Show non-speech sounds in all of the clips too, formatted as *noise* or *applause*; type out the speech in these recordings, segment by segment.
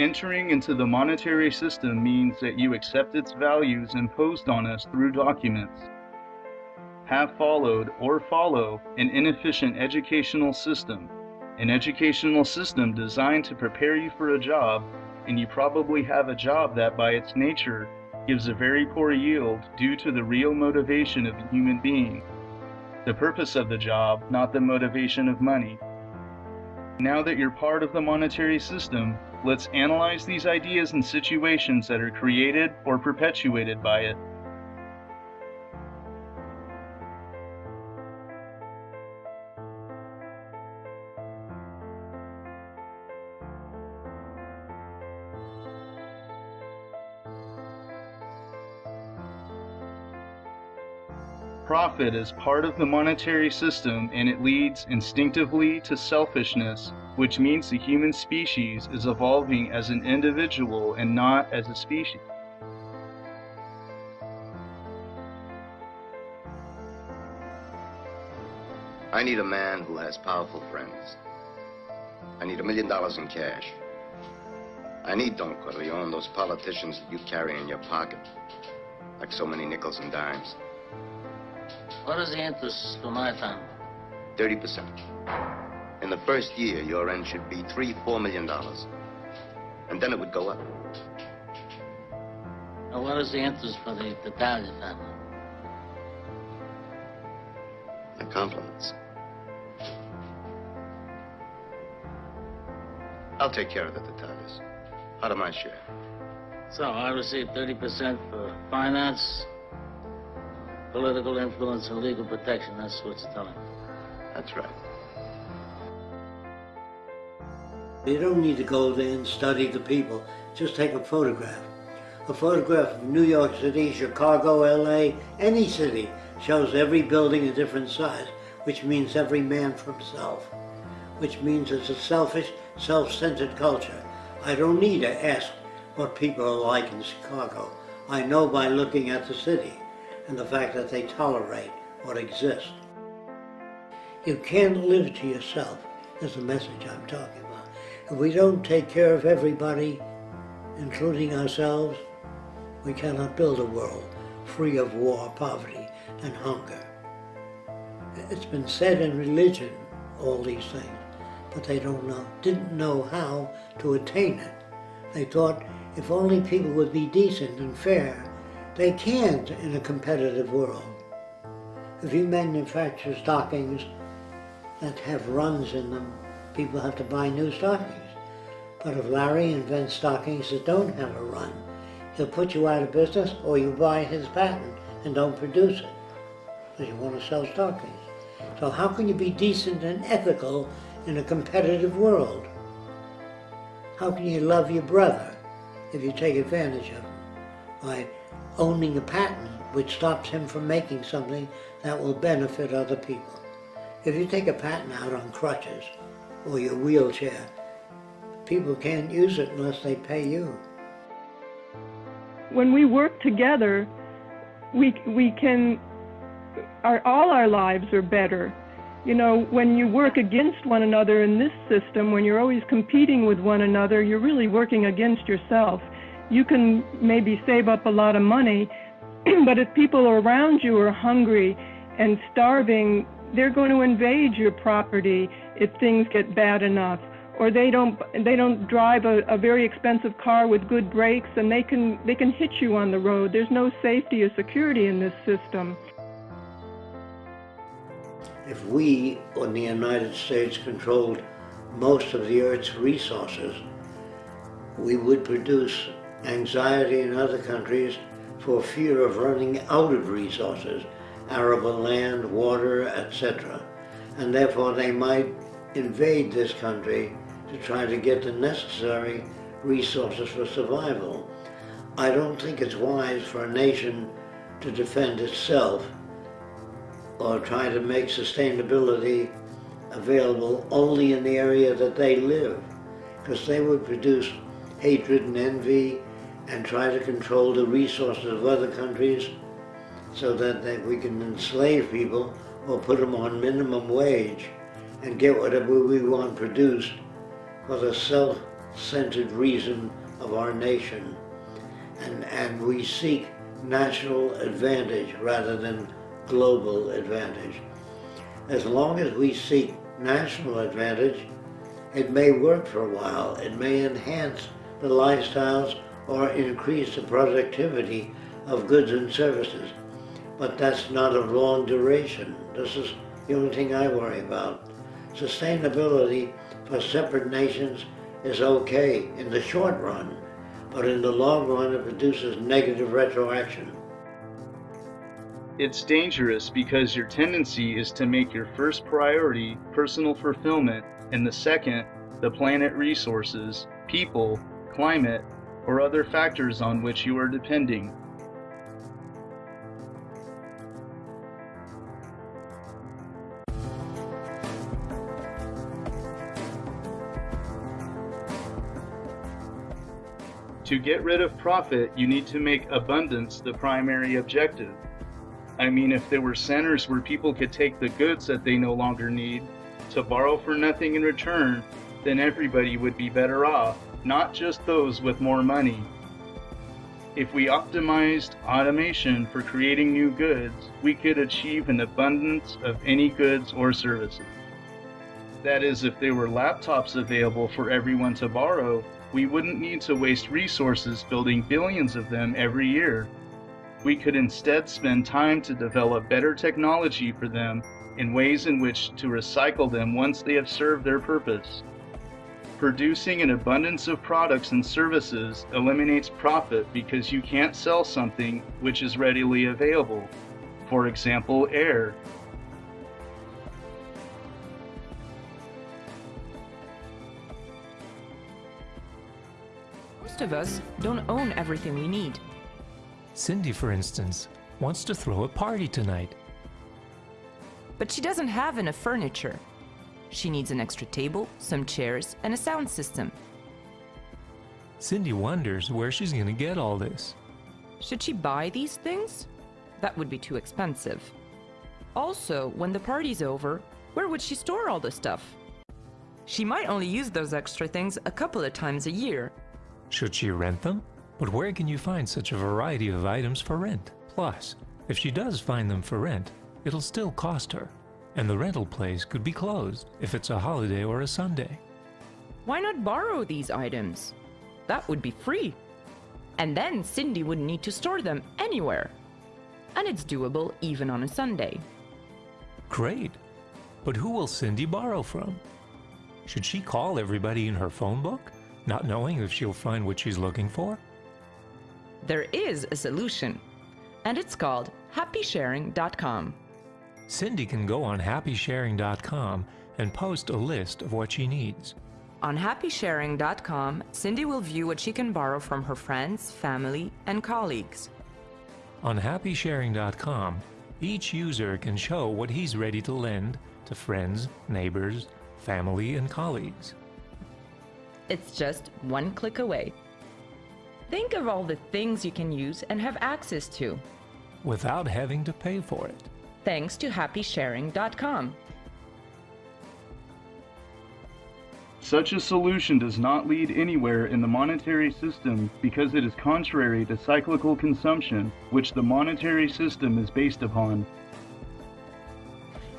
Entering into the monetary system means that you accept its values imposed on us through documents. Have followed or follow an inefficient educational system, an educational system designed to prepare you for a job, and you probably have a job that by its nature gives a very poor yield due to the real motivation of a human being. The purpose of the job, not the motivation of money. Now that you're part of the monetary system, let's analyze these ideas and situations that are created or perpetuated by it. Profit is part of the monetary system and it leads instinctively to selfishness, which means the human species is evolving as an individual and not as a species. I need a man who has powerful friends. I need a million dollars in cash. I need, Don Corleone, those politicians that you carry in your pocket, like so many nickels and dimes. What is the interest for my family? 30%. In the first year, your rent should be three, four million dollars. And then it would go up. Now, what is the interest for the Tattaglia family? The compliments. I'll take care of the Tattaglias. Out of my share. So I receive 30% for finance, political influence, and legal protection. That's what's telling. me. That's right. You don't need to go there and study the people. Just take a photograph. A photograph of New York City, Chicago, LA, any city shows every building a different size, which means every man for himself, which means it's a selfish, self-centered culture. I don't need to ask what people are like in Chicago. I know by looking at the city and the fact that they tolerate what exists. You can't live to yourself, is the message I'm talking about. If we don't take care of everybody, including ourselves, we cannot build a world free of war, poverty, and hunger. It's been said in religion, all these things, but they don't know, didn't know how to attain it. They thought if only people would be decent and fair, they can't in a competitive world. If you manufacture stockings that have runs in them, people have to buy new stockings. But if Larry invents stockings that don't have a run, he'll put you out of business or you buy his patent and don't produce it because you want to sell stockings. So how can you be decent and ethical in a competitive world? How can you love your brother if you take advantage of him by owning a patent which stops him from making something that will benefit other people? If you take a patent out on crutches or your wheelchair, people can't use it unless they pay you. When we work together, we, we can, our, all our lives are better. You know, when you work against one another in this system, when you're always competing with one another, you're really working against yourself. You can maybe save up a lot of money, *clears throat* but if people around you are hungry and starving, they're going to invade your property if things get bad enough or they don't they don't drive a, a very expensive car with good brakes and they can they can hit you on the road there's no safety or security in this system if we in the United States controlled most of the earth's resources we would produce anxiety in other countries for fear of running out of resources arable land, water, etc. And therefore they might invade this country to try to get the necessary resources for survival. I don't think it's wise for a nation to defend itself or try to make sustainability available only in the area that they live, because they would produce hatred and envy and try to control the resources of other countries so that, that we can enslave people or put them on minimum wage and get whatever we want produced for the self centered reason of our nation. And, and we seek national advantage rather than global advantage. As long as we seek national advantage, it may work for a while. It may enhance the lifestyles or increase the productivity of goods and services. But that's not of long duration. This is the only thing I worry about. Sustainability for separate nations is okay in the short run, but in the long run it produces negative retroaction. It's dangerous because your tendency is to make your first priority personal fulfillment and the second, the planet resources, people, climate, or other factors on which you are depending. To get rid of profit, you need to make abundance the primary objective. I mean, if there were centers where people could take the goods that they no longer need to borrow for nothing in return, then everybody would be better off, not just those with more money. If we optimized automation for creating new goods, we could achieve an abundance of any goods or services. That is, if there were laptops available for everyone to borrow, we wouldn't need to waste resources building billions of them every year. We could instead spend time to develop better technology for them in ways in which to recycle them once they have served their purpose. Producing an abundance of products and services eliminates profit because you can't sell something which is readily available. For example, air. Most of us don't own everything we need. Cindy, for instance, wants to throw a party tonight. But she doesn't have enough furniture. She needs an extra table, some chairs, and a sound system. Cindy wonders where she's gonna get all this. Should she buy these things? That would be too expensive. Also, when the party's over, where would she store all the stuff? She might only use those extra things a couple of times a year. Should she rent them? But where can you find such a variety of items for rent? Plus, if she does find them for rent, it'll still cost her. And the rental place could be closed if it's a holiday or a Sunday. Why not borrow these items? That would be free. And then Cindy wouldn't need to store them anywhere. And it's doable even on a Sunday. Great! But who will Cindy borrow from? Should she call everybody in her phone book, not knowing if she'll find what she's looking for? There is a solution, and it's called happysharing.com. Cindy can go on happysharing.com and post a list of what she needs. On happysharing.com, Cindy will view what she can borrow from her friends, family, and colleagues. On happysharing.com, each user can show what he's ready to lend to friends, neighbors, family, and colleagues. It's just one click away. Think of all the things you can use and have access to, without having to pay for it. thanks to happysharing.com. Such a solution does not lead anywhere in the monetary system because it is contrary to cyclical consumption, which the monetary system is based upon.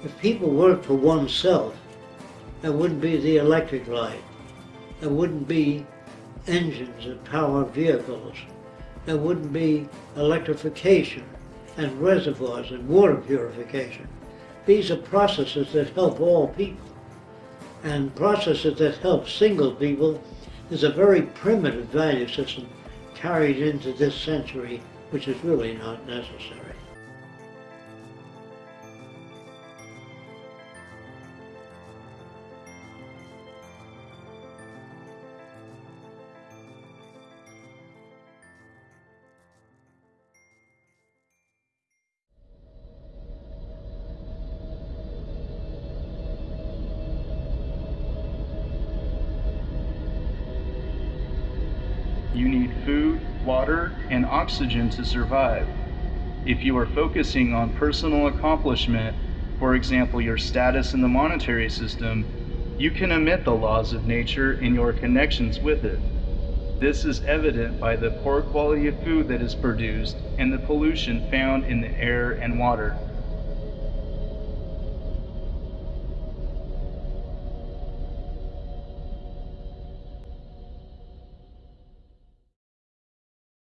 If people worked for oneself, there wouldn't be the electric light. There wouldn't be engines that power vehicles. There wouldn't be electrification and reservoirs and water purification. These are processes that help all people. And processes that help single people is a very primitive value system carried into this century, which is really not necessary. You need food, water, and oxygen to survive. If you are focusing on personal accomplishment, for example, your status in the monetary system, You can omit the laws of nature in your connections with it. This is evident by the poor quality of food that is produced and the pollution found in the air and water.